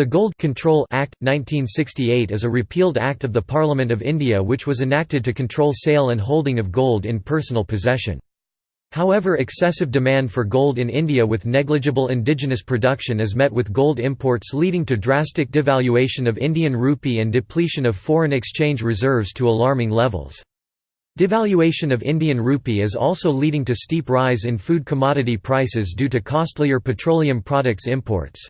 The Gold Control Act, 1968 is a repealed act of the Parliament of India which was enacted to control sale and holding of gold in personal possession. However excessive demand for gold in India with negligible indigenous production is met with gold imports leading to drastic devaluation of Indian rupee and depletion of foreign exchange reserves to alarming levels. Devaluation of Indian rupee is also leading to steep rise in food commodity prices due to costlier petroleum products imports.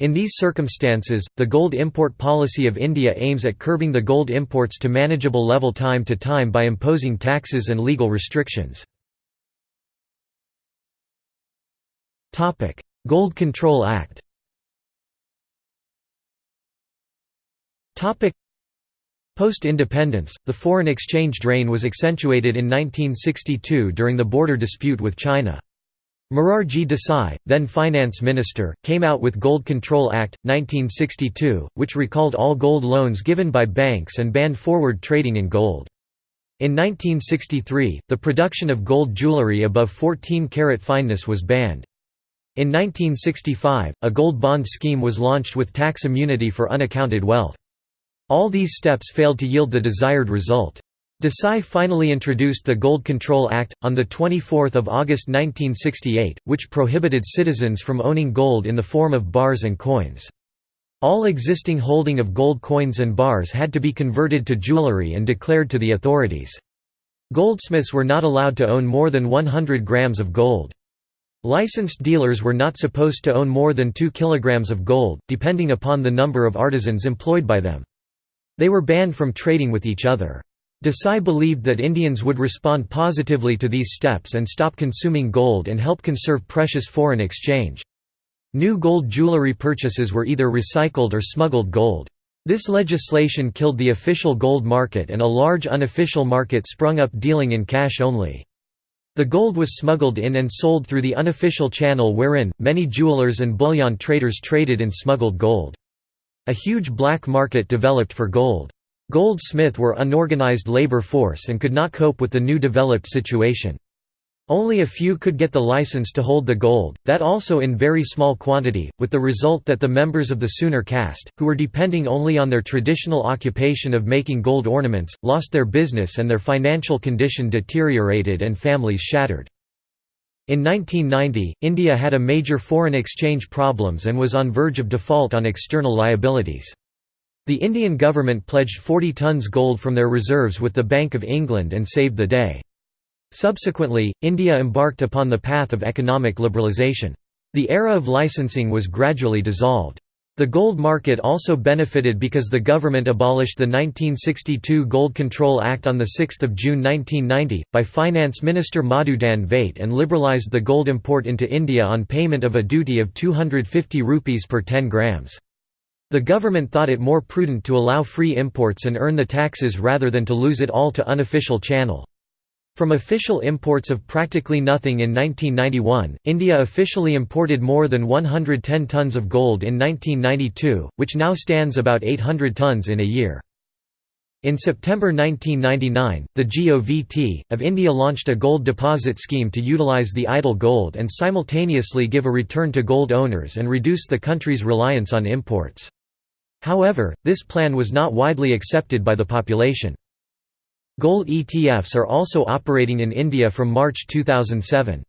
In these circumstances, the gold import policy of India aims at curbing the gold imports to manageable level time to time by imposing taxes and legal restrictions. Gold Control Act Post-independence, the foreign exchange drain was accentuated in 1962 during the border dispute with China. Morarji Desai, then finance minister, came out with Gold Control Act, 1962, which recalled all gold loans given by banks and banned forward trading in gold. In 1963, the production of gold jewellery above 14 carat fineness was banned. In 1965, a gold bond scheme was launched with tax immunity for unaccounted wealth. All these steps failed to yield the desired result. Desai finally introduced the Gold Control Act, on 24 August 1968, which prohibited citizens from owning gold in the form of bars and coins. All existing holding of gold coins and bars had to be converted to jewelry and declared to the authorities. Goldsmiths were not allowed to own more than 100 grams of gold. Licensed dealers were not supposed to own more than 2 kilograms of gold, depending upon the number of artisans employed by them. They were banned from trading with each other. Desai believed that Indians would respond positively to these steps and stop consuming gold and help conserve precious foreign exchange. New gold jewelry purchases were either recycled or smuggled gold. This legislation killed the official gold market and a large unofficial market sprung up dealing in cash only. The gold was smuggled in and sold through the unofficial channel wherein, many jewelers and bullion traders traded in smuggled gold. A huge black market developed for gold. Goldsmith were unorganized labor force and could not cope with the new developed situation. Only a few could get the license to hold the gold, that also in very small quantity, with the result that the members of the Sunar caste, who were depending only on their traditional occupation of making gold ornaments, lost their business and their financial condition deteriorated and families shattered. In 1990, India had a major foreign exchange problems and was on verge of default on external liabilities. The Indian government pledged 40 tons gold from their reserves with the Bank of England and saved the day. Subsequently, India embarked upon the path of economic liberalisation. The era of licensing was gradually dissolved. The gold market also benefited because the government abolished the 1962 Gold Control Act on 6 June 1990, by Finance Minister Madhu Dandavate and liberalised the gold import into India on payment of a duty of 250 rupees per 10 grams. The government thought it more prudent to allow free imports and earn the taxes rather than to lose it all to unofficial channel. From official imports of practically nothing in 1991, India officially imported more than 110 tons of gold in 1992, which now stands about 800 tons in a year. In September 1999, the GOVT, of India launched a gold deposit scheme to utilise the idle gold and simultaneously give a return to gold owners and reduce the country's reliance on imports. However, this plan was not widely accepted by the population. Gold ETFs are also operating in India from March 2007.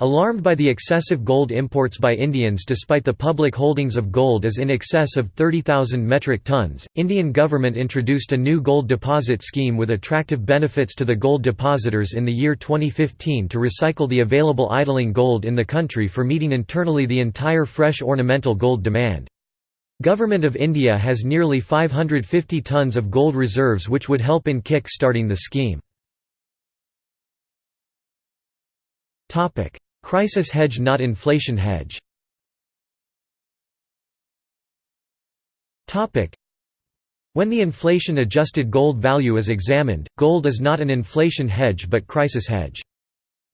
Alarmed by the excessive gold imports by Indians despite the public holdings of gold as in excess of 30,000 metric tons, Indian government introduced a new gold deposit scheme with attractive benefits to the gold depositors in the year 2015 to recycle the available idling gold in the country for meeting internally the entire fresh ornamental gold demand. Government of India has nearly 550 tons of gold reserves which would help in kick-starting the scheme. Crisis hedge not inflation hedge When the inflation-adjusted gold value is examined, gold is not an inflation hedge but crisis hedge.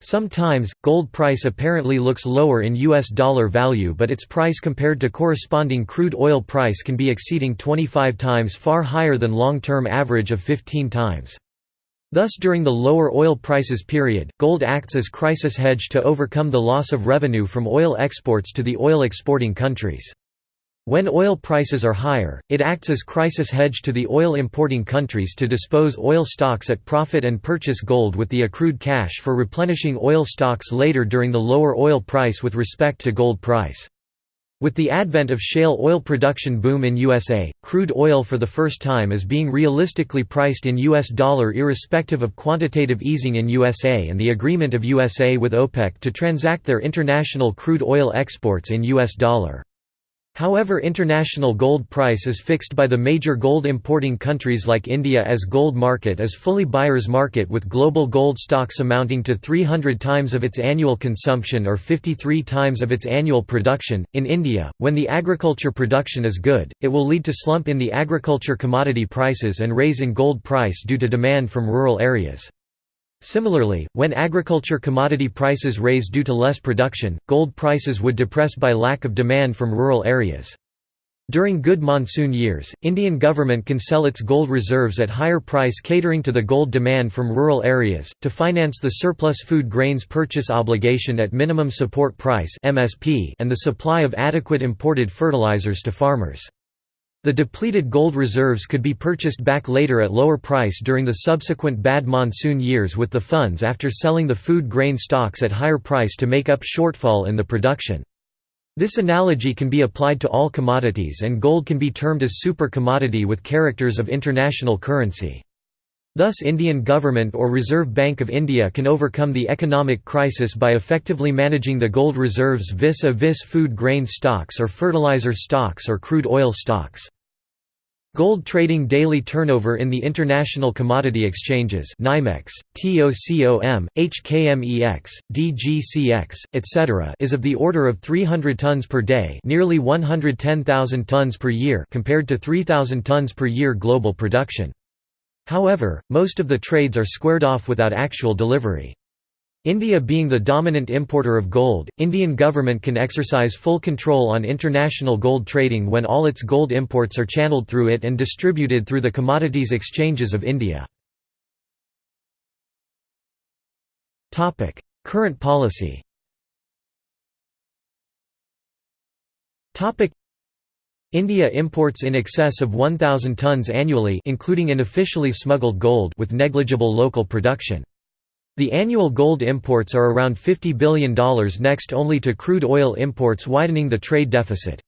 Sometimes, gold price apparently looks lower in US dollar value but its price compared to corresponding crude oil price can be exceeding 25 times far higher than long-term average of 15 times. Thus during the lower oil prices period, gold acts as crisis hedge to overcome the loss of revenue from oil exports to the oil exporting countries. When oil prices are higher, it acts as crisis hedge to the oil importing countries to dispose oil stocks at profit and purchase gold with the accrued cash for replenishing oil stocks later during the lower oil price with respect to gold price. With the advent of shale oil production boom in USA, crude oil for the first time is being realistically priced in US dollar irrespective of quantitative easing in USA and the agreement of USA with OPEC to transact their international crude oil exports in US dollar. However international gold price is fixed by the major gold importing countries like India as gold market is fully buyer's market with global gold stocks amounting to 300 times of its annual consumption or 53 times of its annual production. In India, when the agriculture production is good, it will lead to slump in the agriculture commodity prices and raise in gold price due to demand from rural areas. Similarly, when agriculture commodity prices raise due to less production, gold prices would depress by lack of demand from rural areas. During good monsoon years, Indian government can sell its gold reserves at higher price catering to the gold demand from rural areas, to finance the surplus food grains purchase obligation at minimum support price and the supply of adequate imported fertilizers to farmers. The depleted gold reserves could be purchased back later at lower price during the subsequent bad monsoon years with the funds after selling the food grain stocks at higher price to make up shortfall in the production. This analogy can be applied to all commodities and gold can be termed as super commodity with characters of international currency. Thus Indian government or Reserve Bank of India can overcome the economic crisis by effectively managing the gold reserves vis-a-vis -vis food grain stocks or fertilizer stocks or crude oil stocks. Gold trading daily turnover in the international commodity exchanges NYMEX, TOCOM, HKMEX, DGCX, etc. is of the order of 300 tons per day nearly 110,000 tons per year compared to 3,000 tons per year global production. However, most of the trades are squared off without actual delivery. India being the dominant importer of gold, Indian government can exercise full control on international gold trading when all its gold imports are channeled through it and distributed through the commodities exchanges of India. Current policy India imports in excess of 1,000 tonnes annually including unofficially smuggled gold with negligible local production. The annual gold imports are around $50 billion next only to crude oil imports widening the trade deficit.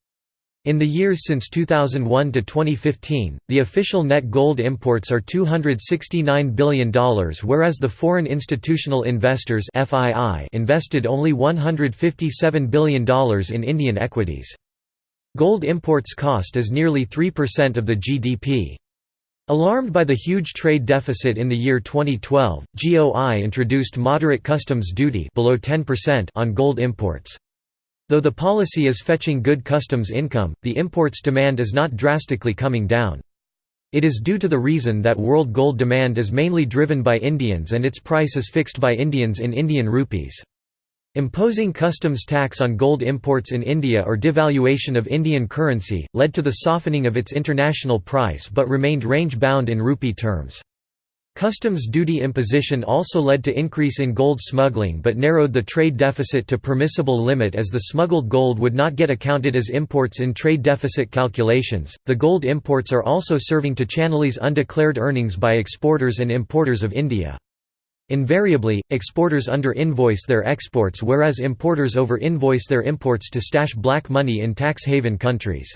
In the years since 2001 to 2015, the official net gold imports are $269 billion whereas the foreign institutional investors invested only $157 billion in Indian equities. Gold imports cost is nearly 3% of the GDP. Alarmed by the huge trade deficit in the year 2012, GOI introduced moderate customs duty below 10% on gold imports. Though the policy is fetching good customs income, the imports demand is not drastically coming down. It is due to the reason that world gold demand is mainly driven by Indians and its price is fixed by Indians in Indian rupees. Imposing customs tax on gold imports in India or devaluation of Indian currency, led to the softening of its international price but remained range-bound in rupee terms. Customs duty imposition also led to increase in gold smuggling but narrowed the trade deficit to permissible limit as the smuggled gold would not get accounted as imports in trade deficit calculations. The gold imports are also serving to channelize undeclared earnings by exporters and importers of India. Invariably, exporters under-invoice their exports whereas importers over-invoice their imports to stash black money in tax haven countries.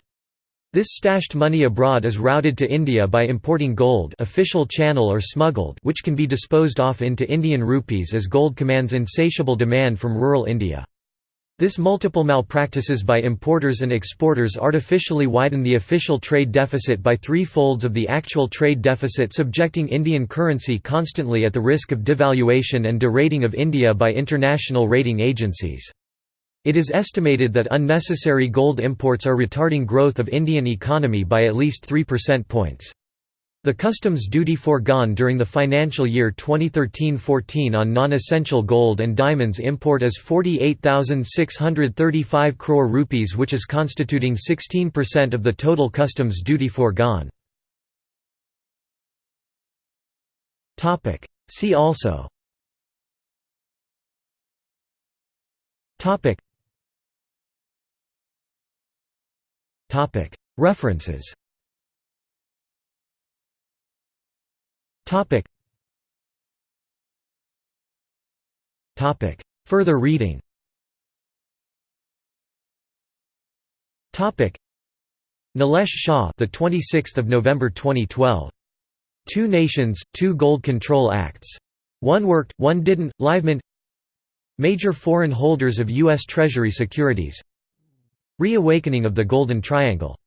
This stashed money abroad is routed to India by importing gold official channel or smuggled which can be disposed off into Indian rupees as gold commands insatiable demand from rural India. This multiple malpractices by importers and exporters artificially widen the official trade deficit by three-folds of the actual trade deficit subjecting Indian currency constantly at the risk of devaluation and derating of India by international rating agencies. It is estimated that unnecessary gold imports are retarding growth of Indian economy by at least 3 percent points. The customs duty foregone during the financial year 2013-14 on non-essential gold and diamonds import is 48,635 crore rupees which is constituting 16% of the total customs duty foregone. See also. References Further reading Topic. Nilesh Shah, the 26th of November 2012. Two Nations, Two Gold Control Acts. One worked, one didn't. Livemint. Major foreign holders of U.S. Treasury securities. Reawakening of the Golden Triangle